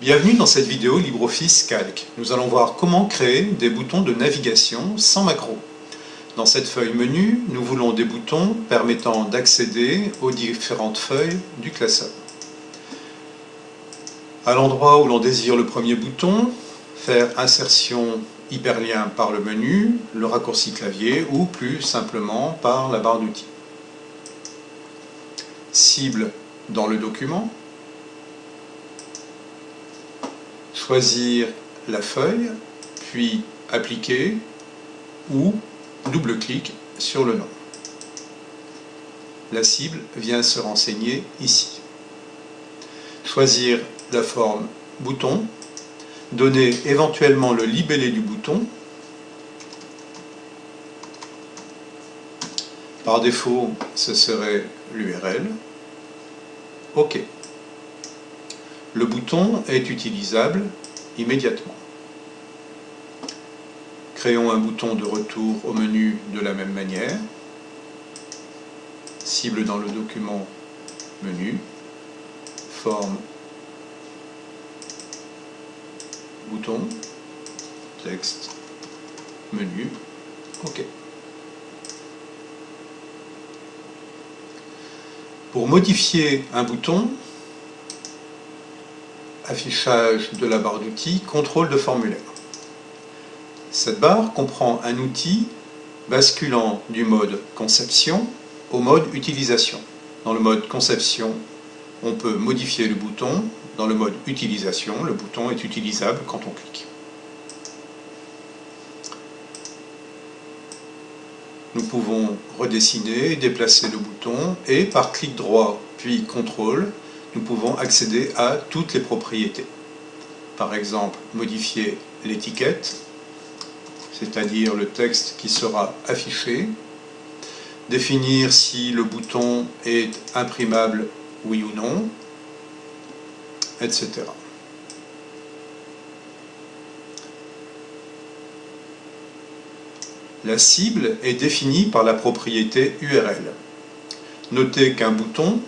Bienvenue dans cette vidéo LibreOffice Calc. Nous allons voir comment créer des boutons de navigation sans macro. Dans cette feuille menu, nous voulons des boutons permettant d'accéder aux différentes feuilles du classeur. À l'endroit où l'on désire le premier bouton, faire insertion hyperlien par le menu, le raccourci clavier ou plus simplement par la barre d'outils. Cible dans le document, choisir la feuille, puis appliquer ou double-clic sur le nom. La cible vient se renseigner ici. Choisir la forme bouton, donner éventuellement le libellé du bouton. Par défaut, ce serait l'URL. OK le bouton est utilisable immédiatement. Créons un bouton de retour au menu de la même manière. Cible dans le document Menu, Forme, Bouton, Texte, Menu, OK. Pour modifier un bouton, affichage de la barre d'outils, contrôle de formulaire. Cette barre comprend un outil basculant du mode conception au mode utilisation. Dans le mode conception, on peut modifier le bouton. Dans le mode utilisation, le bouton est utilisable quand on clique. Nous pouvons redessiner déplacer le bouton et par clic droit puis contrôle, nous pouvons accéder à toutes les propriétés. Par exemple, modifier l'étiquette, c'est-à-dire le texte qui sera affiché, définir si le bouton est imprimable oui ou non, etc. La cible est définie par la propriété URL. Notez qu'un bouton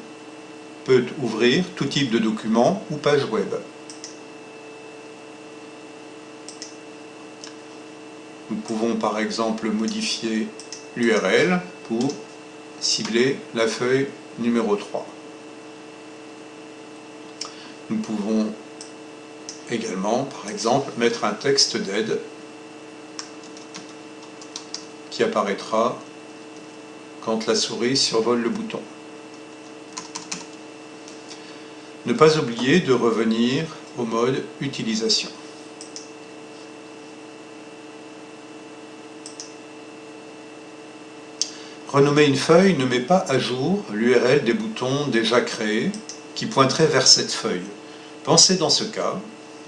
peut ouvrir tout type de document ou page web. Nous pouvons par exemple modifier l'URL pour cibler la feuille numéro 3. Nous pouvons également, par exemple, mettre un texte d'aide qui apparaîtra quand la souris survole le bouton. Ne pas oublier de revenir au mode utilisation. Renommer une feuille ne met pas à jour l'URL des boutons déjà créés qui pointeraient vers cette feuille. Pensez dans ce cas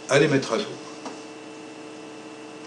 à les mettre à jour.